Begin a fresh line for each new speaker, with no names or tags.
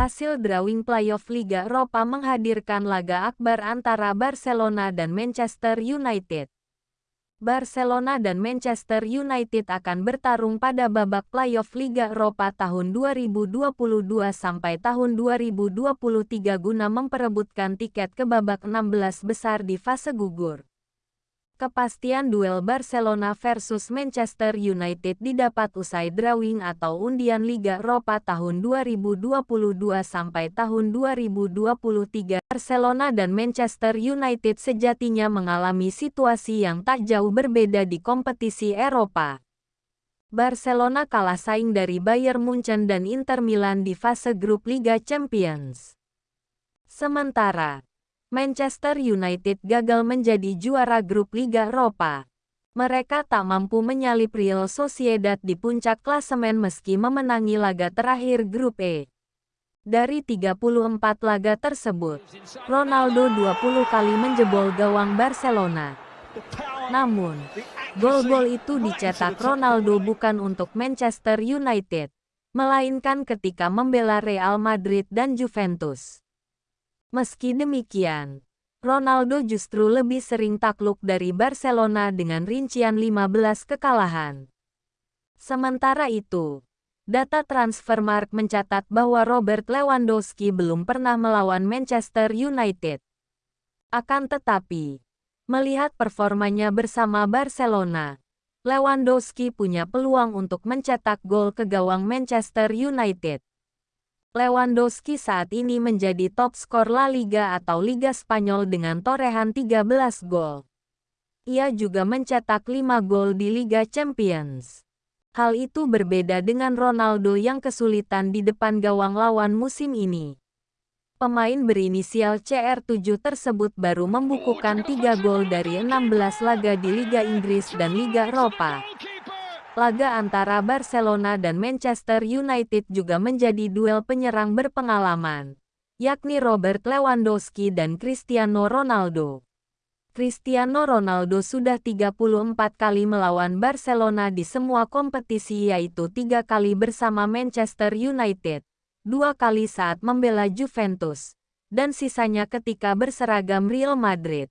Hasil drawing playoff Liga Eropa menghadirkan laga akbar antara Barcelona dan Manchester United. Barcelona dan Manchester United akan bertarung pada babak playoff Liga Eropa tahun 2022 sampai tahun 2023 guna memperebutkan tiket ke babak 16 besar di fase gugur. Kepastian duel Barcelona versus Manchester United didapat usai drawing atau undian Liga Eropa tahun 2022 sampai tahun 2023. Barcelona dan Manchester United sejatinya mengalami situasi yang tak jauh berbeda di kompetisi Eropa. Barcelona kalah saing dari Bayern Munchen dan Inter Milan di fase grup Liga Champions. Sementara, Manchester United gagal menjadi juara grup Liga Eropa. Mereka tak mampu menyalip Real Sociedad di puncak klasemen meski memenangi laga terakhir grup E. Dari 34 laga tersebut, Ronaldo 20 kali menjebol gawang Barcelona. Namun, gol-gol itu dicetak Ronaldo bukan untuk Manchester United, melainkan ketika membela Real Madrid dan Juventus. Meski demikian, Ronaldo justru lebih sering takluk dari Barcelona dengan rincian 15 kekalahan. Sementara itu, data Transfermarkt mencatat bahwa Robert Lewandowski belum pernah melawan Manchester United. Akan tetapi, melihat performanya bersama Barcelona, Lewandowski punya peluang untuk mencetak gol ke gawang Manchester United. Lewandowski saat ini menjadi top skor La Liga atau Liga Spanyol dengan torehan 13 gol. Ia juga mencetak 5 gol di Liga Champions. Hal itu berbeda dengan Ronaldo yang kesulitan di depan gawang lawan musim ini. Pemain berinisial CR7 tersebut baru membukukan 3 gol dari 16 laga di Liga Inggris dan Liga Eropa. Laga antara Barcelona dan Manchester United juga menjadi duel penyerang berpengalaman, yakni Robert Lewandowski dan Cristiano Ronaldo. Cristiano Ronaldo sudah 34 kali melawan Barcelona di semua kompetisi yaitu tiga kali bersama Manchester United, dua kali saat membela Juventus, dan sisanya ketika berseragam Real Madrid.